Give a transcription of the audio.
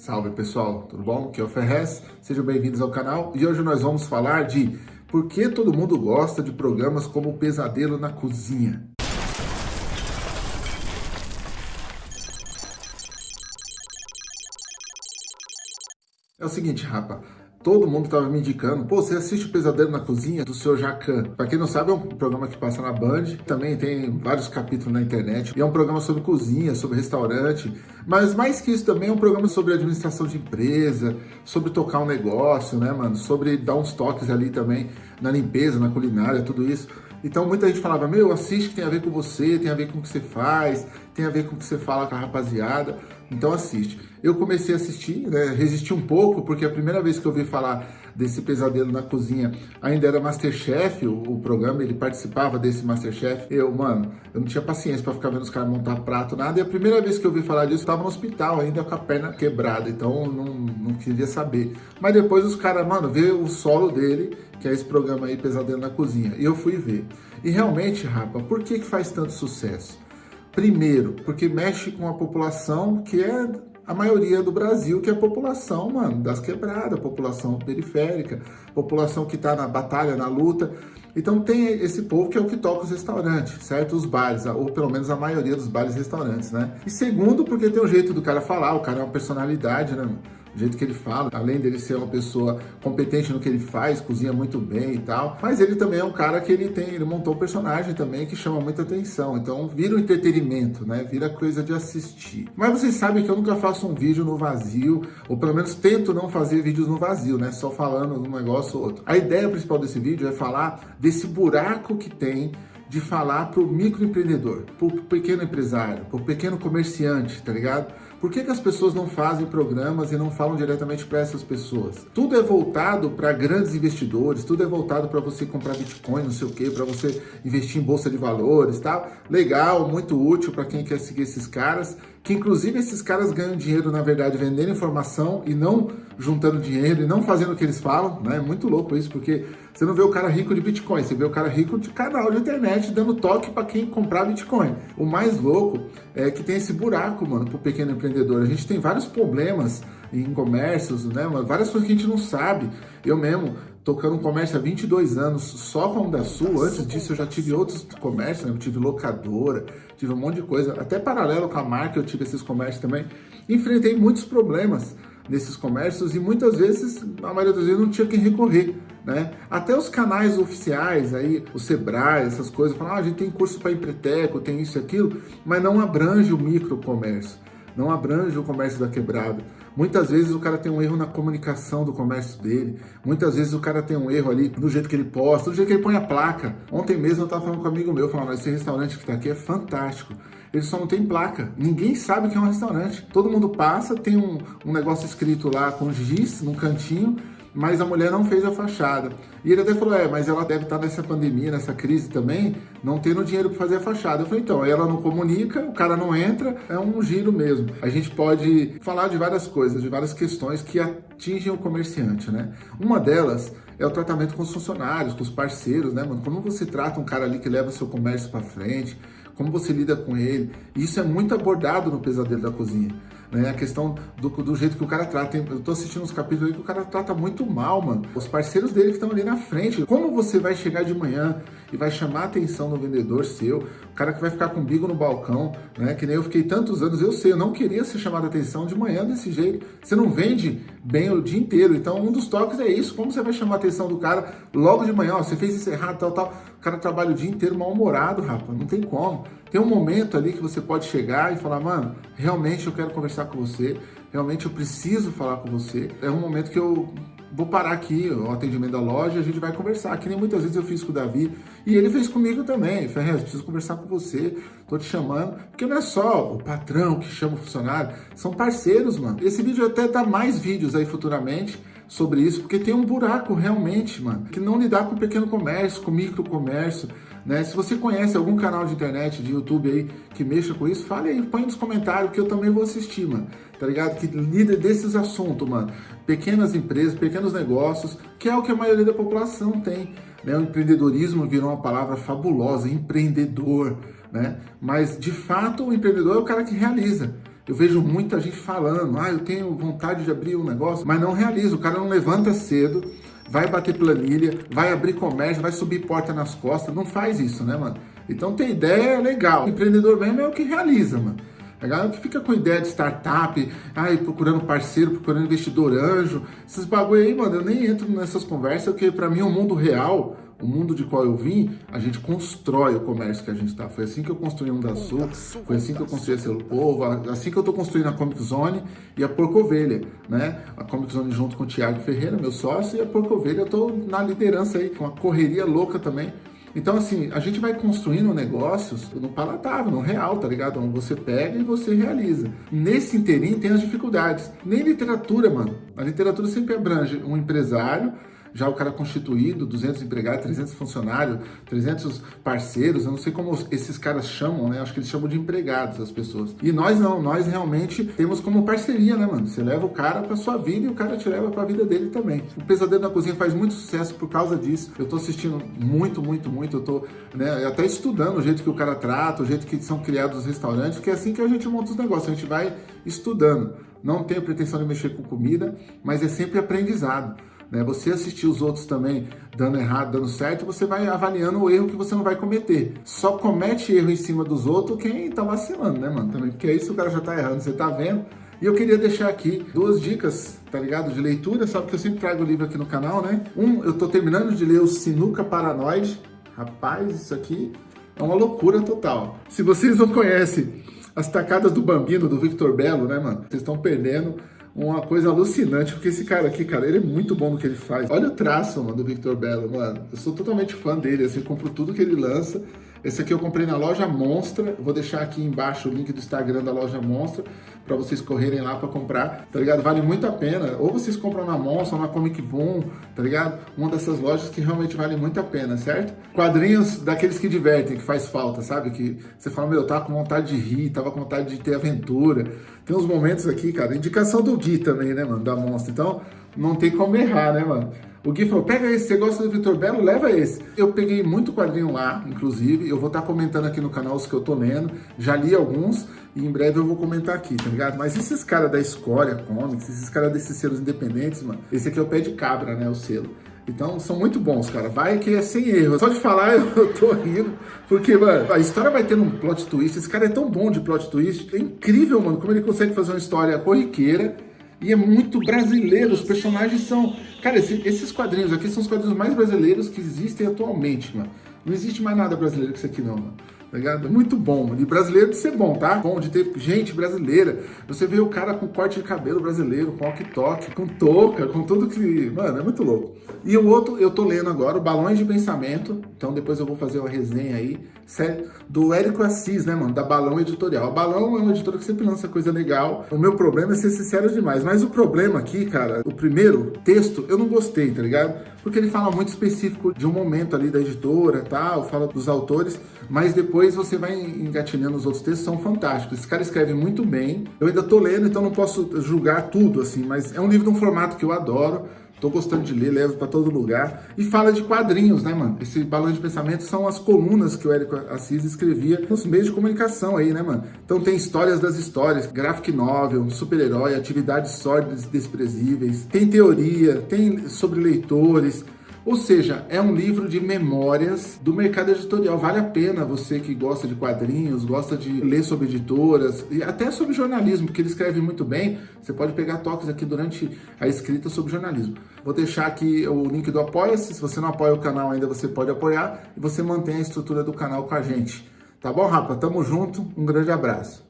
Salve pessoal, tudo bom? Aqui é o Ferrez, sejam bem-vindos ao canal e hoje nós vamos falar de por que todo mundo gosta de programas como Pesadelo na Cozinha. É o seguinte, rapa, Todo mundo estava me indicando, pô, você assiste o Pesadelo na Cozinha do seu Jacan. Para quem não sabe, é um programa que passa na Band, também tem vários capítulos na internet. E é um programa sobre cozinha, sobre restaurante, mas mais que isso também é um programa sobre administração de empresa, sobre tocar um negócio, né, mano? Sobre dar uns toques ali também na limpeza, na culinária, tudo isso. Então muita gente falava, meu, assiste que tem a ver com você, tem a ver com o que você faz, tem a ver com o que você fala com a rapaziada, então assiste. Eu comecei a assistir, né, resisti um pouco, porque a primeira vez que eu ouvi falar desse pesadelo na cozinha ainda era Masterchef, o, o programa, ele participava desse Masterchef. Eu, mano, eu não tinha paciência para ficar vendo os caras montar prato, nada, e a primeira vez que eu ouvi falar disso, eu tava no hospital ainda com a perna quebrada, então não, não queria saber. Mas depois os caras, mano, vê o solo dele, que é esse programa aí, Pesadelo na Cozinha, e eu fui ver. E realmente, rapa, por que, que faz tanto sucesso? Primeiro, porque mexe com a população que é a maioria do Brasil, que é a população, mano, das quebradas, população periférica, população que tá na batalha, na luta. Então tem esse povo que é o que toca os restaurantes, certo? Os bares, ou pelo menos a maioria dos bares e restaurantes, né? E segundo, porque tem o jeito do cara falar, o cara é uma personalidade, né? O jeito que ele fala, além dele ser uma pessoa competente no que ele faz, cozinha muito bem e tal, mas ele também é um cara que ele tem, ele montou um personagem também que chama muita atenção, então vira um entretenimento, né, vira coisa de assistir. Mas vocês sabem que eu nunca faço um vídeo no vazio, ou pelo menos tento não fazer vídeos no vazio, né, só falando um negócio ou outro. A ideia principal desse vídeo é falar desse buraco que tem de falar para o microempreendedor, para o pequeno empresário, para o pequeno comerciante, tá ligado? Por que, que as pessoas não fazem programas e não falam diretamente para essas pessoas? Tudo é voltado para grandes investidores, tudo é voltado para você comprar Bitcoin, não sei o que, para você investir em bolsa de valores, tal. Legal, muito útil para quem quer seguir esses caras, que inclusive esses caras ganham dinheiro, na verdade, vendendo informação e não juntando dinheiro e não fazendo o que eles falam, né? É muito louco isso, porque você não vê o cara rico de Bitcoin, você vê o cara rico de canal de internet dando toque para quem comprar Bitcoin. O mais louco é que tem esse buraco, mano, pro pequeno empreendedor. A gente tem vários problemas em comércios, né? Várias coisas que a gente não sabe. Eu mesmo, tocando um comércio há 22 anos, só com a da Sul, antes disso eu já tive outros comércios, né? Eu tive locadora, tive um monte de coisa, até paralelo com a marca eu tive esses comércios também. Enfrentei muitos problemas nesses comércios e muitas vezes, a maioria das vezes, não tinha quem recorrer. Né? Até os canais oficiais, aí, o Sebrae, essas coisas, falam, ah, a gente tem curso para empreteco, tem isso e aquilo, mas não abrange o microcomércio, não abrange o comércio da quebrada. Muitas vezes o cara tem um erro na comunicação do comércio dele, muitas vezes o cara tem um erro ali no jeito que ele posta, no jeito que ele põe a placa. Ontem mesmo eu estava falando com um amigo meu, falando, esse restaurante que está aqui é fantástico ele só não tem placa. Ninguém sabe que é um restaurante. Todo mundo passa, tem um, um negócio escrito lá com giz num cantinho, mas a mulher não fez a fachada. E ele até falou, é, mas ela deve estar nessa pandemia, nessa crise também, não tendo dinheiro para fazer a fachada. Eu falei, então, ela não comunica, o cara não entra, é um giro mesmo. A gente pode falar de várias coisas, de várias questões que atingem o comerciante, né? Uma delas é o tratamento com os funcionários, com os parceiros, né, mano? Como você trata um cara ali que leva seu comércio para frente, como você lida com ele. Isso é muito abordado no Pesadelo da Cozinha. Né? A questão do, do jeito que o cara trata. Eu tô assistindo uns capítulos aí que o cara trata muito mal, mano. Os parceiros dele que estão ali na frente. Como você vai chegar de manhã e vai chamar a atenção do vendedor seu, o cara que vai ficar com o bico no balcão, né? Que nem eu fiquei tantos anos, eu sei, eu não queria ser chamado a atenção de manhã desse jeito. Você não vende bem o dia inteiro. Então, um dos toques é isso. Como você vai chamar a atenção do cara logo de manhã? Ó, você fez isso errado, tal, tal. O cara trabalha o dia inteiro mal-humorado, rapaz. Não tem como. Tem um momento ali que você pode chegar e falar, mano, realmente eu quero conversar com você, realmente eu preciso falar com você. É um momento que eu vou parar aqui o atendimento da loja a gente vai conversar, que nem muitas vezes eu fiz com o Davi, e ele fez comigo também, Ferrez, preciso conversar com você, tô te chamando, porque não é só o patrão que chama o funcionário, são parceiros, mano. Esse vídeo até dá mais vídeos aí futuramente, sobre isso, porque tem um buraco realmente, mano, que não lidar com pequeno comércio, com micro comércio, né? Se você conhece algum canal de internet, de YouTube aí, que mexa com isso, fale aí, põe nos comentários que eu também vou assistir, mano, tá ligado? Que lida desses assuntos, mano. Pequenas empresas, pequenos negócios, que é o que a maioria da população tem, né? O empreendedorismo virou uma palavra fabulosa, empreendedor, né? Mas, de fato, o empreendedor é o cara que realiza. Eu vejo muita gente falando, ah, eu tenho vontade de abrir um negócio, mas não realiza. O cara não levanta cedo, vai bater planilha, vai abrir comércio, vai subir porta nas costas. Não faz isso, né, mano? Então ter ideia é legal. O empreendedor mesmo é o que realiza, mano. A galera que fica com ideia de startup, ai, procurando parceiro, procurando investidor anjo, esses bagulho aí, mano, eu nem entro nessas conversas, porque para mim o mundo real, o mundo de qual eu vim, a gente constrói o comércio que a gente tá. Foi assim que eu construí um da Sul, foi assim que eu construí a Selo Povo, assim que eu tô construindo a Comic Zone e a Porco Ovelha, né? A Comic Zone junto com o Thiago Ferreira, meu sócio, e a Porco Ovelha eu tô na liderança aí, com uma correria louca também, então, assim, a gente vai construindo negócios no palatável, no real, tá ligado? Onde você pega e você realiza. Nesse interim tem as dificuldades. Nem literatura, mano. A literatura sempre abrange um empresário já o cara constituído, 200 empregados, 300 funcionários, 300 parceiros, eu não sei como esses caras chamam, né? Acho que eles chamam de empregados as pessoas. E nós não, nós realmente temos como parceria, né, mano? Você leva o cara pra sua vida e o cara te leva pra vida dele também. O Pesadelo na Cozinha faz muito sucesso por causa disso. Eu tô assistindo muito, muito, muito. Eu tô né, até estudando o jeito que o cara trata, o jeito que são criados os restaurantes, porque é assim que a gente monta os negócios, a gente vai estudando. Não tenho pretensão de mexer com comida, mas é sempre aprendizado. Né? Você assistir os outros também dando errado, dando certo, você vai avaliando o erro que você não vai cometer. Só comete erro em cima dos outros quem tá vacilando, né, mano? Também, porque aí se o cara já tá errando, você tá vendo. E eu queria deixar aqui duas dicas, tá ligado? De leitura, sabe que eu sempre trago livro aqui no canal, né? Um, eu tô terminando de ler o Sinuca Paranoide. Rapaz, isso aqui é uma loucura total. Se vocês não conhecem as tacadas do Bambino, do Victor Belo, né, mano? Vocês estão perdendo uma coisa alucinante, porque esse cara aqui, cara, ele é muito bom no que ele faz. Olha o traço, mano, do Victor Belo, mano. Eu sou totalmente fã dele, assim, compro tudo que ele lança. Esse aqui eu comprei na loja Monstra. Vou deixar aqui embaixo o link do Instagram da loja Monstra para vocês correrem lá para comprar, tá ligado? Vale muito a pena. Ou vocês compram na Monstra, ou na Comic Boom, tá ligado? Uma dessas lojas que realmente vale muito a pena, certo? Quadrinhos daqueles que divertem, que faz falta, sabe? Que você fala, meu, eu tava com vontade de rir, tava com vontade de ter aventura. Tem uns momentos aqui, cara, indicação do Gui também, né, mano, da Monstra. Então, não tem como errar, né, mano? O Gui falou, pega esse, você gosta do Vitor Belo? Leva esse. Eu peguei muito quadrinho lá, inclusive, eu vou estar tá comentando aqui no canal os que eu tô lendo, já li alguns, e em breve eu vou comentar aqui, tá ligado? Mas esses caras da Escória Comics, esses caras desses selos independentes, mano, esse aqui é o pé de cabra, né, o selo. Então, são muito bons, cara. Vai que é sem erro. Só de falar, eu tô rindo. Porque, mano, a história vai tendo um plot twist. Esse cara é tão bom de plot twist. É incrível, mano, como ele consegue fazer uma história corriqueira e é muito brasileiro, os personagens são... Cara, esse, esses quadrinhos aqui são os quadrinhos mais brasileiros que existem atualmente, mano. Não existe mais nada brasileiro que isso aqui não, mano tá ligado? Muito bom, mano. E brasileiro de ser bom, tá? Bom de ter gente brasileira. Você vê o cara com corte de cabelo brasileiro, com walkie-talkie, com touca, com tudo que... Mano, é muito louco. E o outro, eu tô lendo agora, o Balões de Pensamento. Então depois eu vou fazer uma resenha aí. Do Érico Assis, né, mano? Da Balão Editorial. A Balão é uma editora que sempre lança coisa legal. O meu problema é ser sincero demais. Mas o problema aqui, cara, o primeiro texto, eu não gostei, tá ligado? Porque ele fala muito específico de um momento ali da editora, tal, fala dos autores, mas depois você vai engatilhando os outros textos, são fantásticos. Esse cara escreve muito bem. Eu ainda tô lendo, então não posso julgar tudo, assim, mas é um livro de um formato que eu adoro. Tô gostando de ler, levo para todo lugar. E fala de quadrinhos, né, mano? Esse balão de pensamento são as colunas que o Érico Assis escrevia nos meios de comunicação aí, né, mano? Então tem histórias das histórias, graphic novel, super-herói, atividades sórdidas e desprezíveis, tem teoria, tem sobre leitores, ou seja, é um livro de memórias do mercado editorial. Vale a pena você que gosta de quadrinhos, gosta de ler sobre editoras e até sobre jornalismo, porque ele escreve muito bem. Você pode pegar toques aqui durante a escrita sobre jornalismo. Vou deixar aqui o link do Apoia-se. Se você não apoia o canal ainda, você pode apoiar e você mantém a estrutura do canal com a gente. Tá bom, rapa? Tamo junto. Um grande abraço.